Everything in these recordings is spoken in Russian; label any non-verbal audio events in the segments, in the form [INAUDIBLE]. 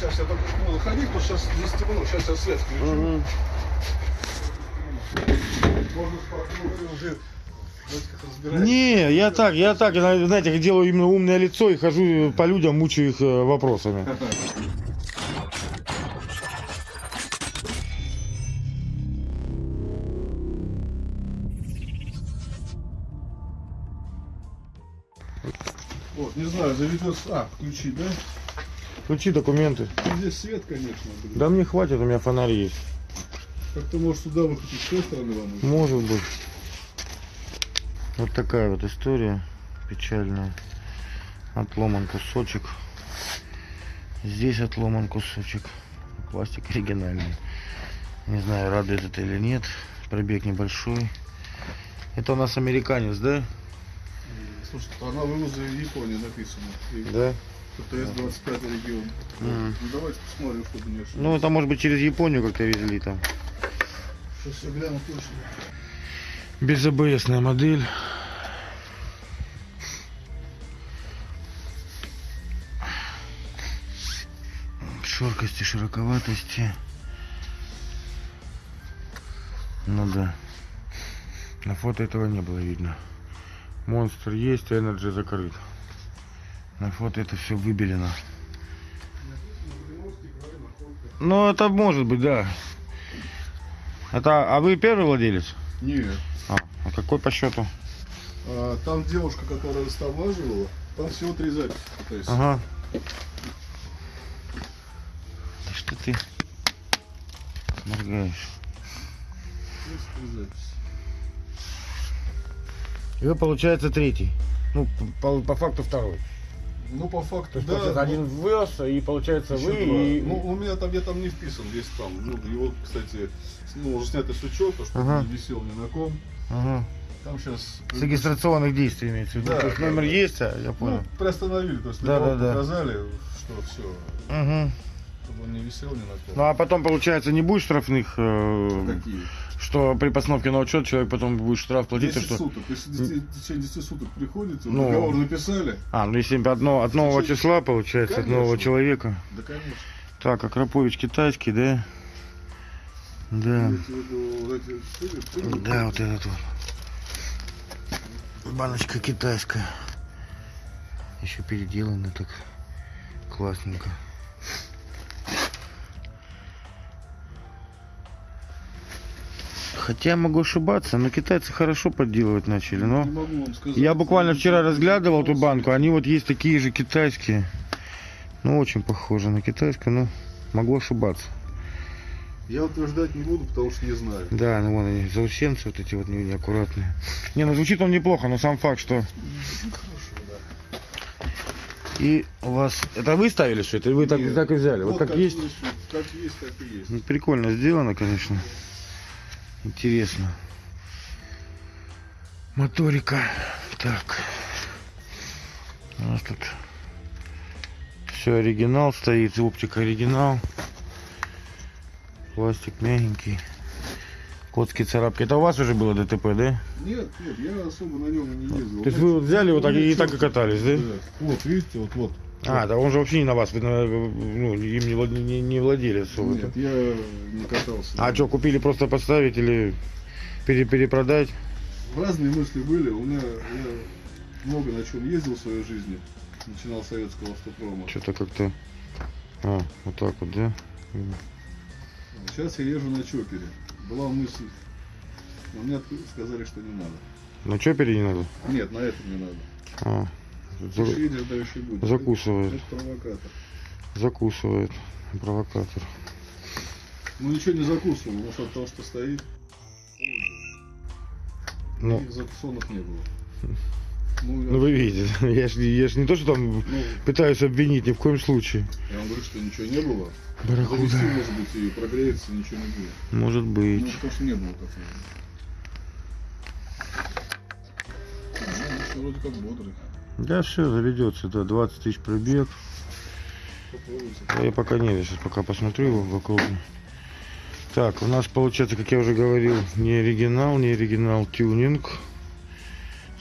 Сейчас я только буду ходить, потому что сейчас здесь темно. Сейчас я свет включу. Можно спокойно уже разбирать. Не, я так, я так, знаете, делаю именно умное лицо и хожу по людям, мучаю их э, вопросами. Вот, не знаю, заведется. А, включить, да? Включи документы. Здесь свет, конечно. блин. Да мне хватит, у меня фонарь есть. Как-то может сюда выходить с той стороны вам? нужно? Может быть. Вот такая вот история печальная. Отломан кусочек. Здесь отломан кусочек. Пластик оригинальный. Не знаю, радует это или нет. Пробег небольшой. Это у нас американец, да? Слушай, страна вывоза из Японии написано. И Да. ПТС 25 регион. Мгм. Ну давайте посмотрим, что не ошибся. Ну, это может быть через Японию как-то везли там. Сейчас я гляну точно. Без АБСная модель. Шоркости, широковатости. Ну да. На фото этого не было видно. Монстр есть, а Energy закрыт. На фото это все выбелено. Ну, это может быть, да. Это, а вы первый владелец? Нет. А, а какой по счету? А, там девушка, которая растамаживала, там всего три записи. Ага. Да что ты моргаешь? И вы, получается, третий. Ну, по, по факту второй. Ну, по факту, да. получается, один ну, ввез, и получается вы два. и... Ну, у меня там, я там не вписан, весь там. Ну, его, кстати, ну, уже снятый с учета, чтобы Ага. не висел ни на ком. Ага. Там сейчас... С регистрационных действий имеется в виду. Да, То есть да, номер да. есть, а, я понял. Ну, приостановили, то есть Да, да, да. показали, что все, Угу. чтобы он не висел ни на ком. Ну а потом, получается, не будет штрафных, э, Какие? Что при постановке на учет человек потом будет штраф платить, то 10 что... суток. Если в течение 10 суток приходите, Ну. договор написали, А, ну если одно, от нового Слушай, числа, получается, от нового конечно. человека. да, конечно. Так, Акрапович китайский, да? Да. Да, вот этот вот. Баночка китайская. Еще переделано так классненько. Хотя могу ошибаться, но китайцы хорошо подделывать начали, но... Сказать. Я буквально вчера разглядывал эту банку, они вот есть такие же китайские. Ну, очень похожи на китайскую, но могу ошибаться. Я утверждать не буду, потому что не знаю. Да, ну вон они, заусенцы вот эти вот не- неаккуратные. Не, ну звучит он неплохо, но сам факт, что... И у вас... Это вы ставили что это? Вы так, Нет. так и взяли? Вот, как, есть? Как есть, так и есть. Ну, прикольно сделано, конечно. Интересно. Моторика. Так. У нас тут все оригинал стоит, оптика оригинал. Пластик мягенький. Котские царапки. Это у вас уже было ДТП, да? Нет, нет, я особо на нем не ездил. То есть вы вот взяли вот так и, и так и катались, да? Да. Вот, видите, вот, вот. А, да он же вообще не на вас, вы на- ну, им не, не, не владели особо. Нет, я не катался. А что, купили просто поставить или пере- перепродать? Разные мысли были. У меня я много на чем ездил в своей жизни. Начинал с советского автопрома. Что-то как-то... А, вот так вот, да? Сейчас я езжу на чопере. Была мысль, но мне сказали, что не надо. На чопере не надо? Нет, на этом не надо. А, Еще будет. закусывает, Это провокатор. закусывает провокатор. Ну ничего не закусывал, может от того, что стоит. Ну, Никаких закусонов не было. [LAUGHS] Ну, я, ну вы видите, [LAUGHS] я ж, я ж не то, что там ну, пытаюсь обвинить, ни в коем случае. я вам говорю, что ничего не было. Барракуда. Завести, может быть, и прогреется, ничего не будет. Может Ну, быть. потому что не было такого. Ну, вроде как бодрый. Да, все, заведется, да, 20 тысяч пробег. Да я пока нет, я сейчас пока посмотрю его вокруг. Так, у нас получается, как я уже говорил, не оригинал, не оригинал, тюнинг.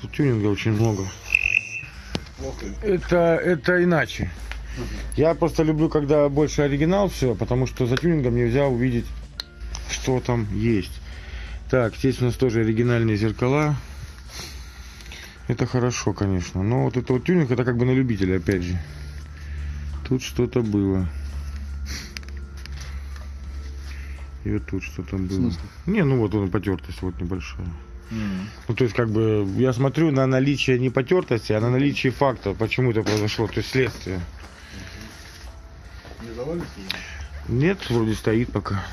Тут тюнинга очень много. Это, это иначе. Я просто люблю, когда больше оригинал все, потому что за тюнингом нельзя увидеть, что там есть. Так, здесь у нас тоже оригинальные зеркала. Это хорошо, конечно. Но вот это вот тюнинг, это как бы на любителя, опять же. Тут что-то было. И вот тут что-то было. Не, ну вот он потертость вот небольшая. Ну, то есть, как бы, я смотрю на наличие не потертости, а на наличие факта, почему это произошло, то есть следствие. Не завалится? Нет, вроде стоит пока.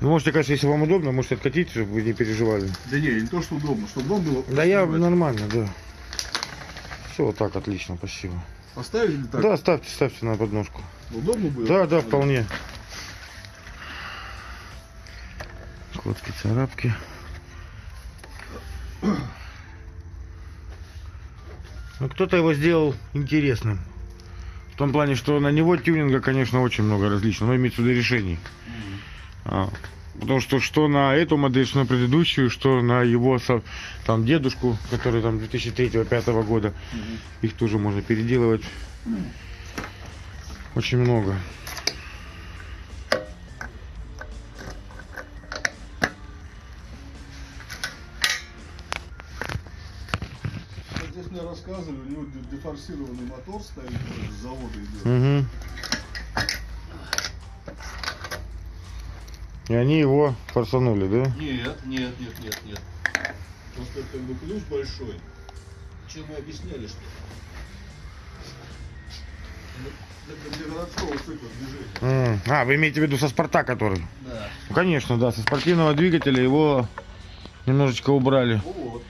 Ну, можете, конечно, если вам удобно, можете откатить, чтобы вы не переживали. Да не, не то, что удобно, чтобы дом было. Да я нормально, да. Все, вот так, отлично, спасибо. Поставить или так? Да, ставьте, ставьте на подножку. Удобно было? Да, да, вполне. Скотки, царапки. Ну, кто-то его сделал интересным. В том плане, что на него тюнинга, конечно, очень много различного, но имеется в виду решений. А, потому что что на эту модель, что на предыдущую, что на его там дедушку, который там 2003-2005 года, Мгм. их тоже можно переделывать. Очень много. Здесь мне рассказывали, у него де- дефорсированный мотор стоит, с завода идет. Мгм. И они его форсанули, да? Нет, нет, нет, нет, нет. Просто как бы ключ большой. Чем мы объясняли, что Ну, это для городского цикла движения. М, А, вы имеете в виду со спорта, который? Да. Ну, конечно, да, со спортивного двигателя его немножечко убрали Вот.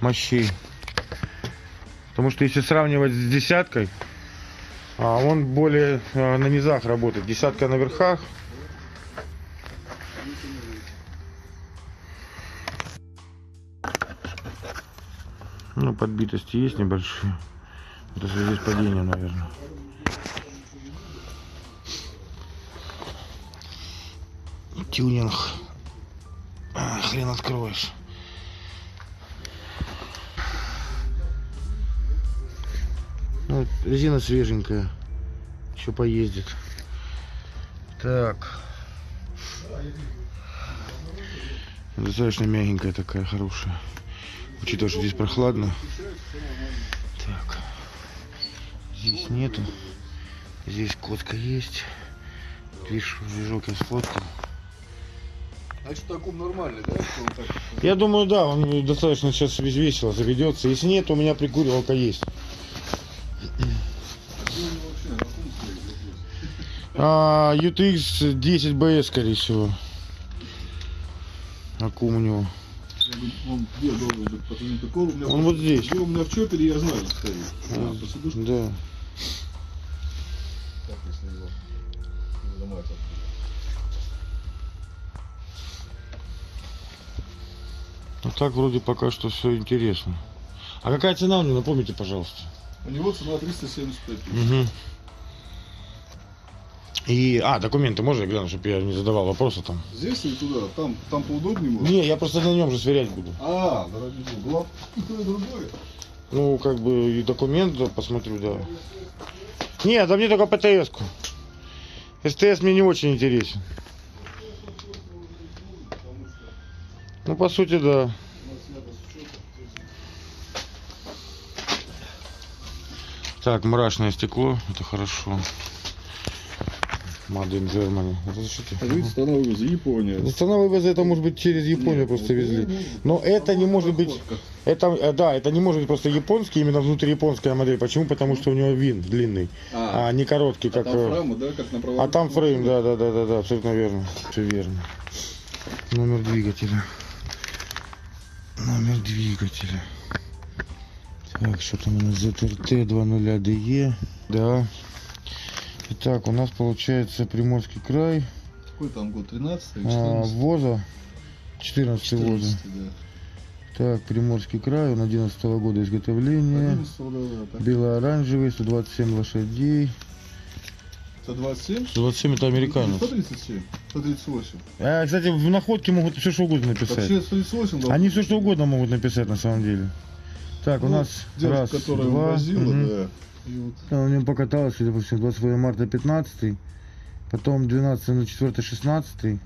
мощей. Потому что если сравнивать с десяткой, а он более а, на низах работает. Десятка на верхах. Подбитости есть небольшие. Это в падением, наверное. Тюнинг. А, хрен откроешь. Ну, резина свеженькая. Еще поездит. Так. Достаточно мягенькая такая, хорошая. Учитывая, что здесь прохладно. Так. Здесь нету. Здесь котка есть. Видишь, движок я сфоткал. Значит, таком нормальный, да? так- Я думаю, да, он достаточно сейчас весело заведется. Если нет, у меня прикуривалка есть. А, UTX 10 BS, скорее всего. Аккум у него. Я говорю, Он где должен быть? Потому что такого у меня Он вот здесь. Где у меня в чопере, я знаю, стоит. А, Вот, по сидушке? Да. Так, если его не ломать оттуда. Ну так вроде пока что все интересно. А какая цена у него, напомните, пожалуйста. У него цена 375 тысяч. Угу. И, а, документы можно я гляну, чтобы я не задавал вопросы там? Здесь или туда? Там, там поудобнее может? Не, я просто на нем же сверять буду. А, да ради бога. То и другое. Ну, как бы и документ да, посмотрю, да. Нет, да мне только ПТС-ку. СТС мне не очень интересен. Ну, по сути, да. Так, мрачное стекло, это хорошо. Made in Germany. Это что? А видите, страна вывоза Япония. Страна вывоза это может быть через Японию просто везли. Но это не может быть, это, э, да, это не может быть просто японский, именно внутрияпонская модель. Почему? Потому что у него вин длинный, А, а не короткий, а как... там э, да, как на а там фрейм, да, да, да, да, да, абсолютно верно. Все верно. Номер двигателя. Номер двигателя. Так, что там у нас ZRT 20DE. Да. Итак, у нас получается Приморский край. Какой там год? 13 или А, 14? ВОЗа. 14 ВОЗа. 14, да. Так, Приморский край, он 11 года изготовления. 11, да, да, так. Бело-оранжевый, 127 лошадей. 127? 127 это американец. 137? 138. А, кстати, в находке могут все что угодно написать. Вообще 138 должен Они все что угодно могут написать на самом деле. Так, у Ну, нас девушка, раз, которая два. возила, мгм. да. И вот Она у него покаталась, всему, 28 марта 15, потом 12 на 4 16,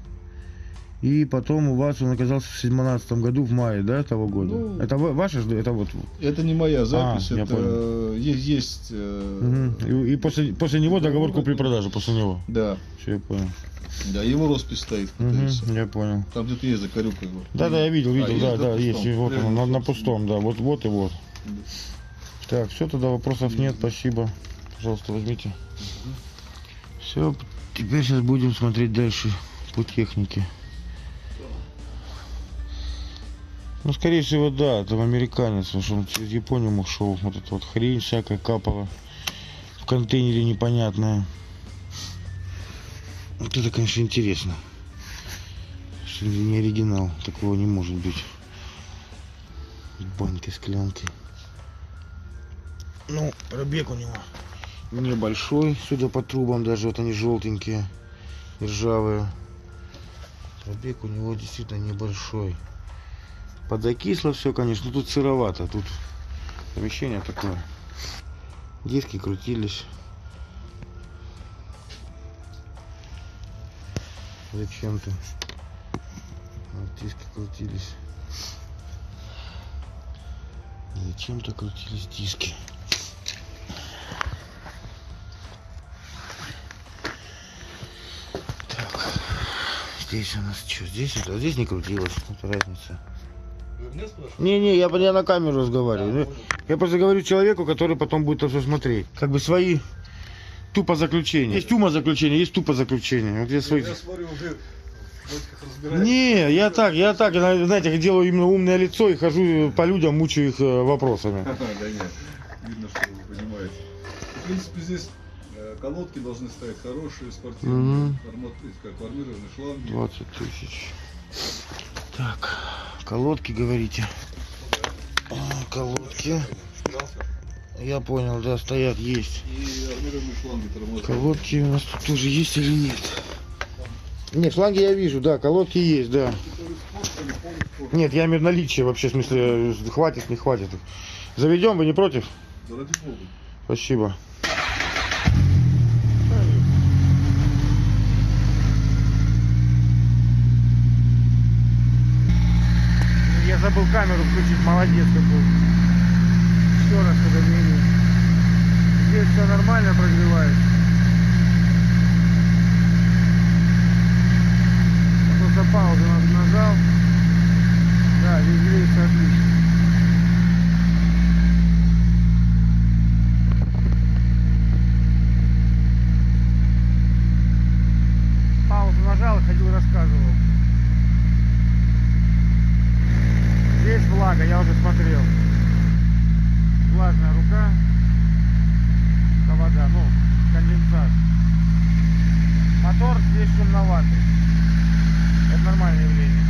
и потом у вас он оказался в 17 году, в мае, да, того года? Ну, это ва- ваша, это вот... это не моя запись, А, я это понял. есть, есть э, Мгм. И, и после, после него договор купли-продажи, после него. да, Все, я понял. да, его роспись стоит, говорится. я понял. Там где-то есть закорюка его. Да, да, я видел, А, видел, есть, да, да, да, пустом? есть. Вот он, на, на пустом, да, вот, вот и вот. Да. Так, все, тогда вопросов нет, спасибо. Пожалуйста, возьмите. Все, теперь сейчас будем смотреть дальше по технике. Ну, скорее всего, да, там американец, потому что он через Японию мог шел. Вот эта вот хрень всякая капала в контейнере непонятная. Вот это, конечно, интересно. Что не оригинал, такого не может быть. Банки, склянки. Ну, пробег у него небольшой, судя по трубам, даже вот они желтенькие, ржавые. Пробег у него действительно небольшой. Подокисло все, конечно, тут сыровато, тут помещение такое. Диски крутились. Зачем-то. Вот диски крутились. Зачем-то крутились диски. Здесь у нас что? Здесь это? а Здесь не крутилось. Это разница. Не-не, я, я на камеру разговариваю. Да, Ну, я просто говорю человеку, который потом будет это все смотреть. Как бы свои тупо заключения. Есть ума заключения, есть тупо заключения. Вот я свои... Я смотрю, уже. Не, я так, я так, я, знаете, делаю именно умное лицо и хожу по людям, мучаю их э, вопросами. [LAUGHS] Да нет, видно, что вы понимаете. В принципе, здесь э, колодки должны стоять хорошие, спортивные, формат, как армированные шланги. 20 тысяч. Так, колодки говорите. А, колодки. Я понял, да, стоят, есть. И. Колодки у нас тут тоже есть или нет? Нет, шланги я вижу, да, колодки есть, да. Нет, я имею в наличие вообще, в смысле, э, хватит, не хватит. Заведем, вы не против? Да ради бога. Спасибо. Я забыл камеру включить, молодец какой. Еще раз уведомление. Здесь все нормально прогревает. Просто паузу на- нажал. Да, здесь греется отлично. Паузу нажал и ходил рассказывал. Здесь влага, я уже смотрел. Влажная рука. Вода, ну, конденсат. Мотор здесь шумноватый. Это нормальное явление.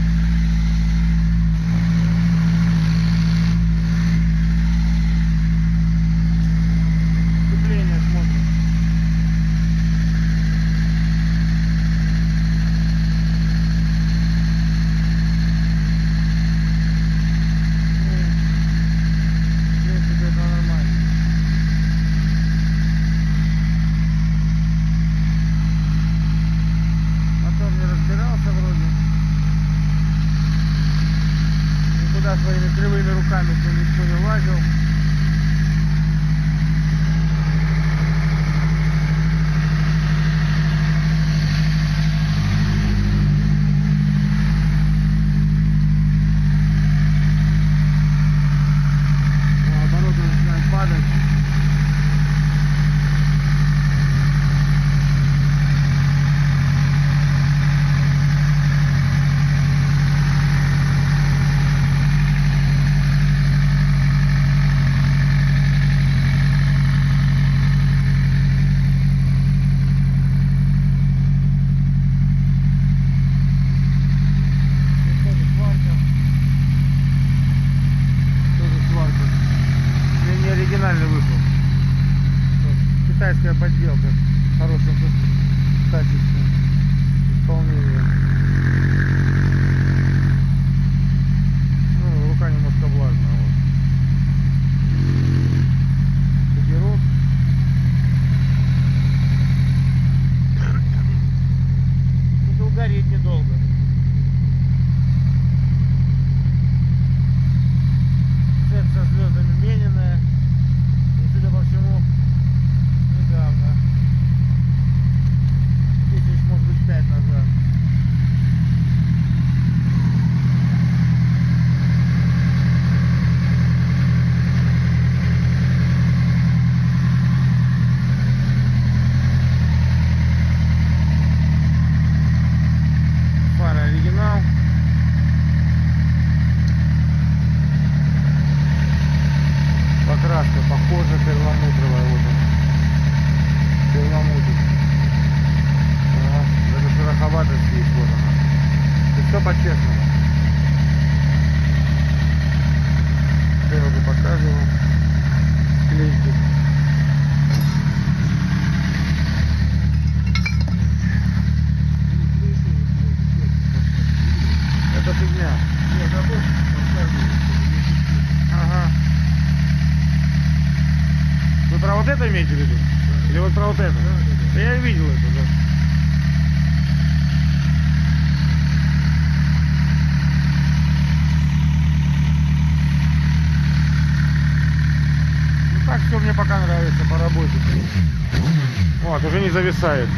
Не зависает.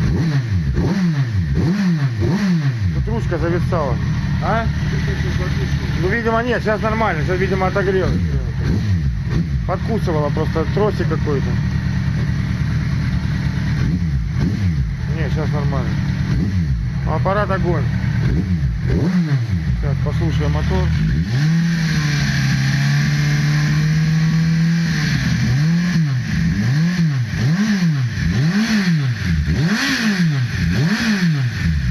Тут ручка зависала. А? Ну, видимо, нет, сейчас нормально, сейчас, видимо, отогрелось. Подкусывала просто тросик какой-то. Не, сейчас нормально. Аппарат огонь. Сейчас послушаем мотор.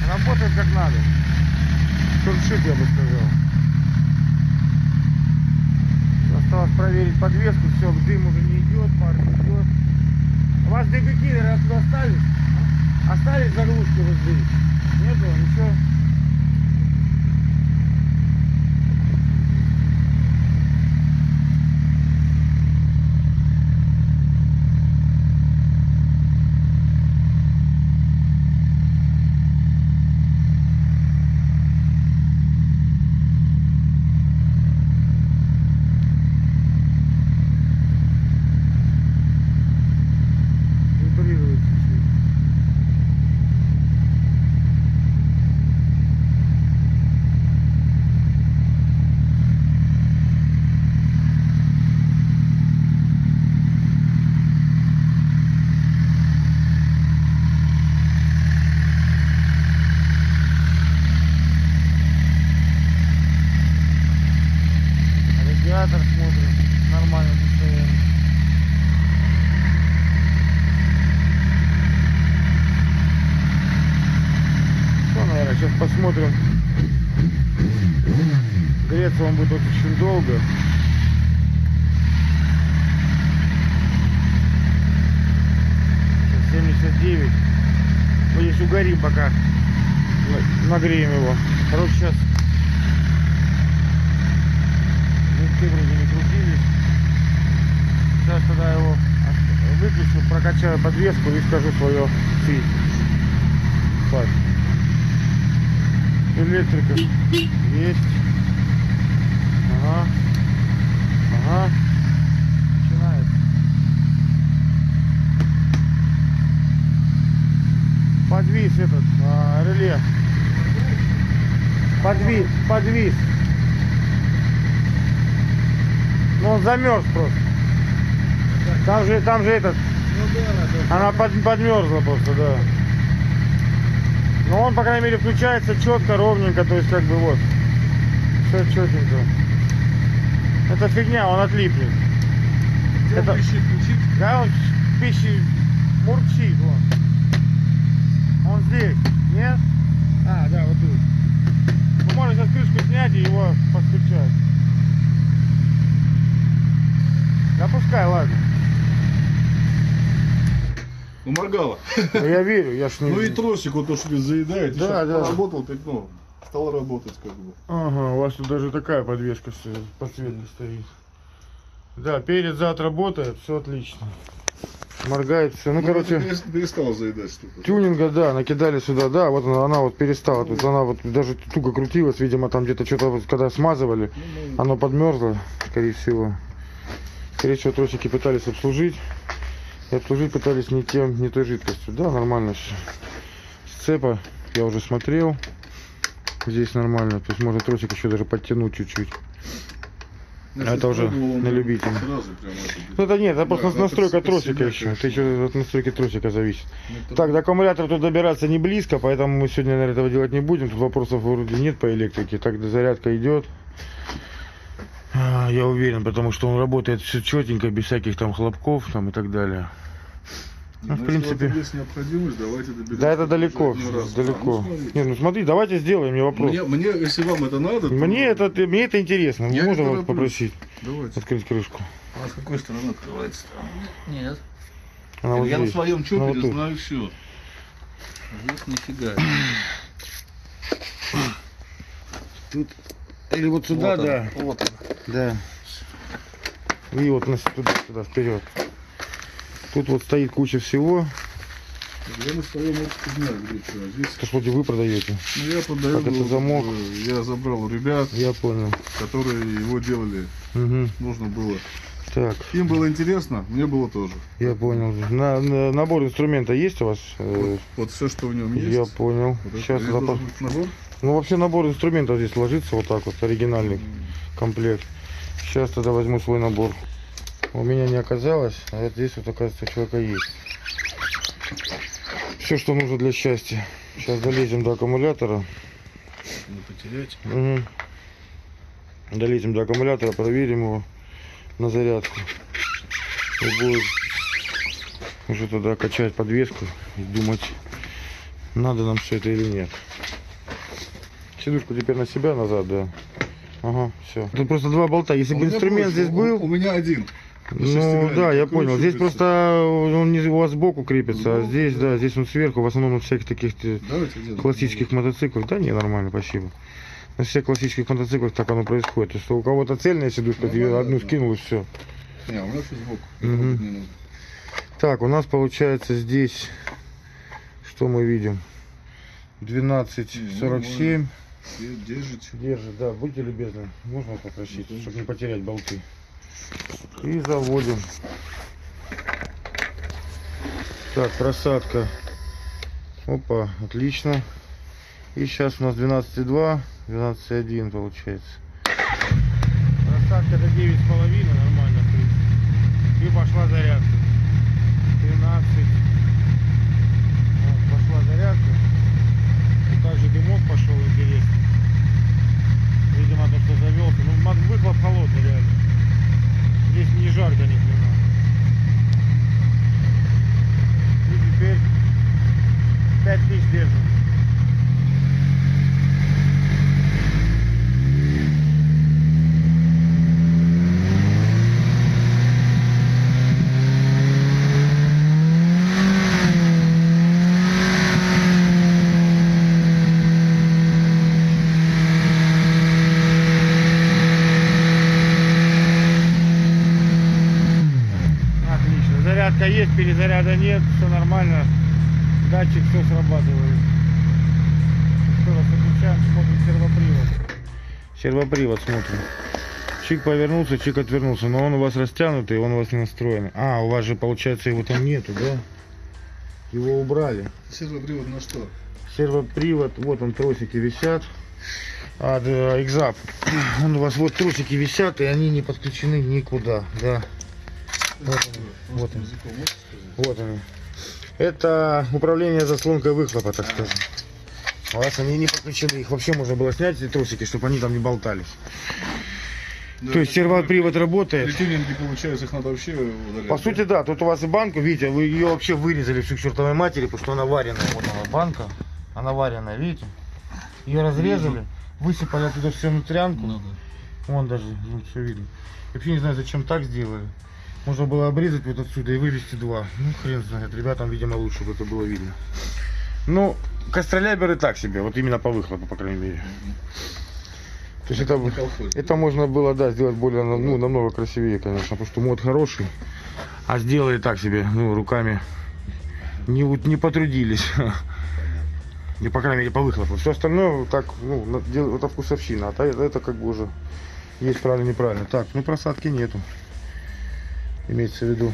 Работает как надо. Шуршит, я бы сказал. Осталось проверить подвеску, все, дым уже не идет, пар не идет. У вас дебюкилеры оттуда остались? Остались заглушки вот здесь? Нету, ничего? Вибрирует чуть-чуть. Радиатор смотрим, нормальное состояние. Что, наверное, сейчас посмотрим. Греться он будет очень долго. Сейчас 79. Мы здесь угорим пока. На- Нагреем его. Короче, сейчас винты вроде не крутились. Сейчас тогда его выключу, прокачаю подвеску и скажу свое фи. Электрика есть. Ага. Ага. Подвис этот а, реле. Подвис, подвис. Ну он замерз просто. Там же, там же этот, она под, подмерзла просто, да. Но он, по крайней мере, включается четко, ровненько, то есть как бы вот. Все четенько. Это фигня, он отлипнет. Это- он пищит? Да, он пищи мурчит, вон. Он здесь, нет? А, да, вот тут. Ну, можно сейчас крышку снять и его подключать. Да пускай, ладно. Ну, моргало. Да я верю, я ж не... [LAUGHS] Ну и тросик, вот то, что вы заедаете, Да, да. поработал, так, ну, стал работать как бы. Ага, у вас тут даже такая подвеска подсветка стоит. Да, перед зад работает, все отлично. Моргает все. Ну, Ну, короче, перестала заедать штука. тюнинга, да, накидали сюда, да, вот она, она вот перестала. Есть она вот даже туго крутилась, видимо, там где-то что-то, вот, когда смазывали, Ну, ну, оно подмерзло, скорее всего. Скорее всего, тросики пытались обслужить. И обслужить пытались не тем, не той жидкостью. Да, нормально все. Сцепа я уже смотрел. Здесь нормально. То есть можно тросик еще даже подтянуть чуть-чуть. Я это сейчас уже он на любителя. Сразу прямо это, Ну это нет, это просто Да, настройка это тросика еще. Это еще от настройки тросика зависит. ну, это- Так, до аккумулятора тут добираться не близко, поэтому мы сегодня, наверное, этого делать не будем. Тут вопросов вроде нет по электрике. Так, да, зарядка идет. А, Я уверен, потому что он работает все четенько, без всяких там хлопков там и так далее. Ну, в Ну, принципе. Есть необходимость, давайте доберемся. Да, это далеко, далеко. А, ну, смотрите. Не, ну смотри, давайте сделаем, не вопрос. Мне, мне, если вам это надо, то- Мне это, мне это интересно. Я Можно вас попросить Давайте. открыть крышку? А с какой стороны открывается? Нет. Она вот я на здесь. своем Ну, чопере вот знаю все. Здесь нифига. Тут или вот сюда, Вот он, да. Вот он. Да. И вот на туда, сюда, вперед. Тут вот стоит куча всего. Я на своем знаю, где что. Здесь, Это что вы продаете? ну, я продаю, Как это замок? э, я забрал у ребят, Я понял. которые его делали. Угу. Нужно было. Так, Им было интересно, мне было тоже. я понял. На, на- набор инструмента есть у вас? Э, Вот все, что в нем есть. Я понял. Вот Сейчас это запас. набор. Ну вообще набор инструментов здесь ложится вот так вот, оригинальный комплект. Сейчас тогда возьму свой набор. У меня не оказалось, а вот здесь вот оказывается у человека есть. Все, что нужно для счастья. Сейчас долезем до аккумулятора. Не потерять. Угу. Долезем до аккумулятора, проверим его на зарядку. И будет уже туда качать подвеску и думать, надо нам все это или нет. Сидушку теперь на себя назад, да. Ага, все. Тут просто два болта. Если бы инструмент здесь был, У меня один. Ну да, я понял. Здесь просто он не у вас сбоку крепится, а Ну, здесь, да. да, здесь он сверху. В основном на всяких таких э, Давайте делаем. классических мотоциклах. Да не, нормально, спасибо. На всех классических мотоциклах так оно происходит. То, что у кого-то цельная сидушка, Ну, да, одну да. скинул и все. Не, у меня все сбоку. Так, у нас получается здесь, что мы видим? 12.47. И Держите. Держит, да, будьте любезны. Можно попросить, Ну, чтобы не потерять болты. И заводим. Так, просадка. Опа, отлично. И сейчас у нас 12,2, 12,1 получается. Просадка до 9,5, нормально. И пошла зарядка. 13. Вот, пошла зарядка. И также дымок пошел интересный. Видимо, то, что завелся. Ну, выхлоп холодный реально. Здесь не жарко ни хрена. И теперь 5000 держим. Отлично. Зарядка есть, перезаряда нет, все нормально. Датчик все срабатывает. Еще раз выключаем, смотрим сервопривод. Сервопривод смотрим. Чик повернулся, чик отвернулся, но он у вас растянутый, он у вас не настроен. А, у вас же получается его там нету, да? Его убрали. Сервопривод на что? Сервопривод, вот он тросики висят. От э, Exap. Он у вас вот тросики висят, и они не подключены никуда, да. Вот он, вот он. Вот они. Это управление заслонкой выхлопа, так скажем. У вас они не подключены, их вообще можно было снять, эти тросики, чтобы они там не болтались. Да, То есть сервопривод работает. При тюнинге, получается, их надо вообще удалять. По сути, да, тут у вас и банку, видите, вы ее вообще вырезали всю к чертовой матери, потому что она вареная. Вот она банка, она вареная, видите? Ее разрезали, высыпали оттуда всю внутрянку. Ну да. Вон даже, ну, все видно. Вообще не знаю, зачем так сделали. Можно было обрезать вот отсюда и вывести два. Ну, хрен знает. Ребятам, видимо, лучше, чтобы это было видно. Ну, костроляберы так себе, вот именно по выхлопу, по крайней мере. То есть это, это можно было, да, сделать более, ну, намного красивее, конечно, потому что мод хороший. А сделали так себе, ну, руками. Не, не потрудились. [LAUGHS] Не, по крайней мере, по выхлопу. Все остальное так, ну, это вкусовщина. А та- это как бы уже есть правильно, неправильно. Так, ну просадки нету. Имеется в виду.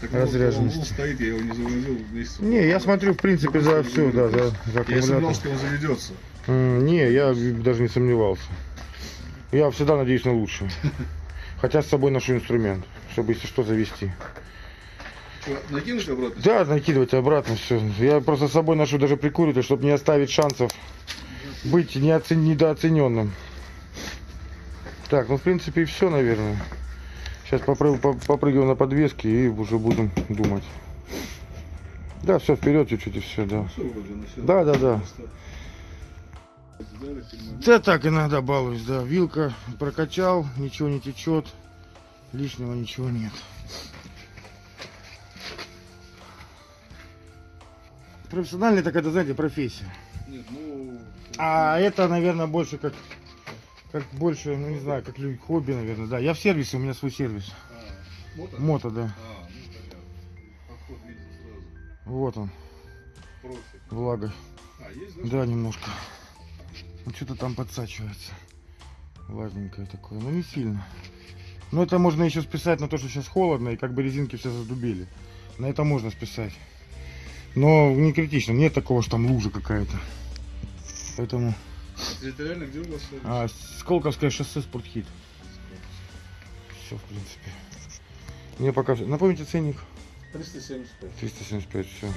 Так вот, разряженности. он стоит, я его не завозил месяц. Не, я смотрю, в принципе, за все, да, за, за Я сомневался, что он заведется. Не, я даже не сомневался. Я всегда надеюсь на лучшее. Хотя с собой ношу инструмент, чтобы если что завести. Что, накинуть обратно? Да, накидывать обратно все. Я просто с собой ношу даже прикуритель, чтобы не оставить шансов быть неоцен... недооцененным. Так, ну в принципе и все, наверное. Сейчас попрыгиваем на подвески и уже будем думать. Да, все вперед чуть-чуть и все, да. Да, да, да. Да так иногда балуюсь, да. Вилка прокачал, ничего не течет, лишнего ничего нет. Профессиональная такая, да, знаете, профессия. Нет, ну... А это, наверное, больше как, как больше, ну не знаю, как лю- хобби, наверное, да. Я в сервисе, у меня свой сервис. А, мото? Мото, да. А, ну. Вот он, Профи. влага. А, есть, да? Да, немножко. Ну что-то там подсачивается. Влажненькое такое, но не сильно. Но это можно еще списать на то, что сейчас холодно и как бы резинки все задубили. На это можно списать. Но не критично, нет такого, что там лужа какая-то. Поэтому... Территориально где у вас? А, Сколковское шоссе Спортхит. Все, в принципе. Мне пока... Напомните ценник. 375. 375, все.